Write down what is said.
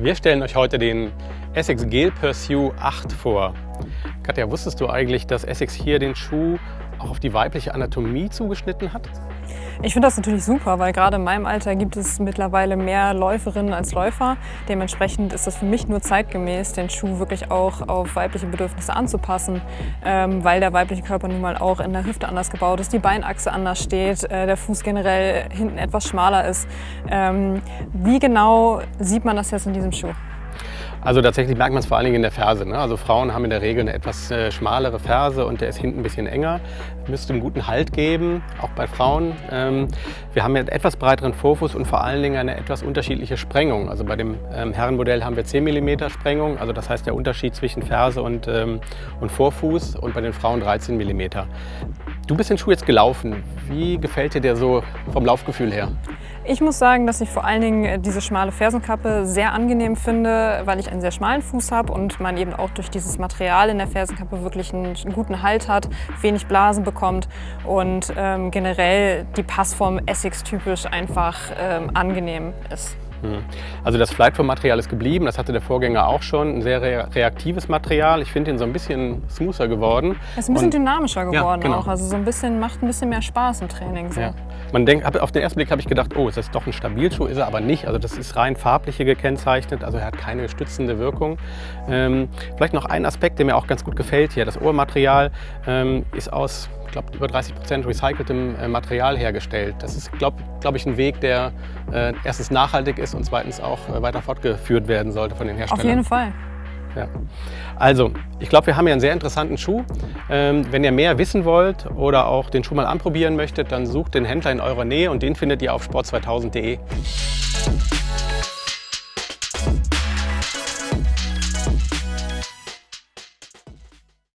Wir stellen euch heute den Essex Gel Pursue 8 vor. Katja, wusstest du eigentlich, dass Essex hier den Schuh auch auf die weibliche Anatomie zugeschnitten hat? Ich finde das natürlich super, weil gerade in meinem Alter gibt es mittlerweile mehr Läuferinnen als Läufer. Dementsprechend ist das für mich nur zeitgemäß, den Schuh wirklich auch auf weibliche Bedürfnisse anzupassen, ähm, weil der weibliche Körper nun mal auch in der Hüfte anders gebaut ist, die Beinachse anders steht, äh, der Fuß generell hinten etwas schmaler ist. Ähm, wie genau sieht man das jetzt in diesem Schuh? Also tatsächlich merkt man es vor allen Dingen in der Ferse. Ne? Also Frauen haben in der Regel eine etwas äh, schmalere Ferse und der ist hinten ein bisschen enger. Müsste einen guten Halt geben, auch bei Frauen. Ähm, wir haben einen etwas breiteren Vorfuß und vor allen Dingen eine etwas unterschiedliche Sprengung. Also bei dem ähm, Herrenmodell haben wir 10 mm Sprengung, also das heißt der Unterschied zwischen Ferse und, ähm, und Vorfuß und bei den Frauen 13 mm. Du bist den Schuh jetzt gelaufen. Wie gefällt dir der so vom Laufgefühl her? Ich muss sagen, dass ich vor allen Dingen äh, diese schmale Fersenkappe sehr angenehm finde, weil ich einen sehr schmalen Fuß habe und man eben auch durch dieses Material in der Fersenkappe wirklich einen, guten Halt hat, wenig Blasen bekommt und ähm, generell die Passform Essex-typisch einfach ähm, angenehm ist. Hm. Also das Flightform-Material ist geblieben, das hatte der Vorgänger auch schon. Ein sehr reaktives Material. Ich finde ihn so ein bisschen smoother geworden. Er ist ein bisschen Und, dynamischer geworden ja, genau. auch. Also so ein bisschen, macht ein bisschen mehr Spaß im Training. So. Ja. Man denkt, auf den ersten Blick habe ich gedacht, oh, ist das doch ein Stabilschuh? Ist er aber nicht. Also das ist rein farbliche gekennzeichnet, also er hat keine stützende Wirkung. Ähm, vielleicht noch ein Aspekt, der mir auch ganz gut gefällt hier. Das Ohrmaterial ähm, ist aus ich glaube, über 30 Prozent recyceltem äh, Material hergestellt. Das ist, glaube glaub ich, ein Weg, der äh, erstens nachhaltig ist und zweitens auch äh, weiter fortgeführt werden sollte von den Herstellern. Auf jeden Fall. Ja. Also, ich glaube, wir haben hier einen sehr interessanten Schuh. Ähm, wenn ihr mehr wissen wollt oder auch den Schuh mal anprobieren möchtet, dann sucht den Händler in eurer Nähe und den findet ihr auf sport2000.de.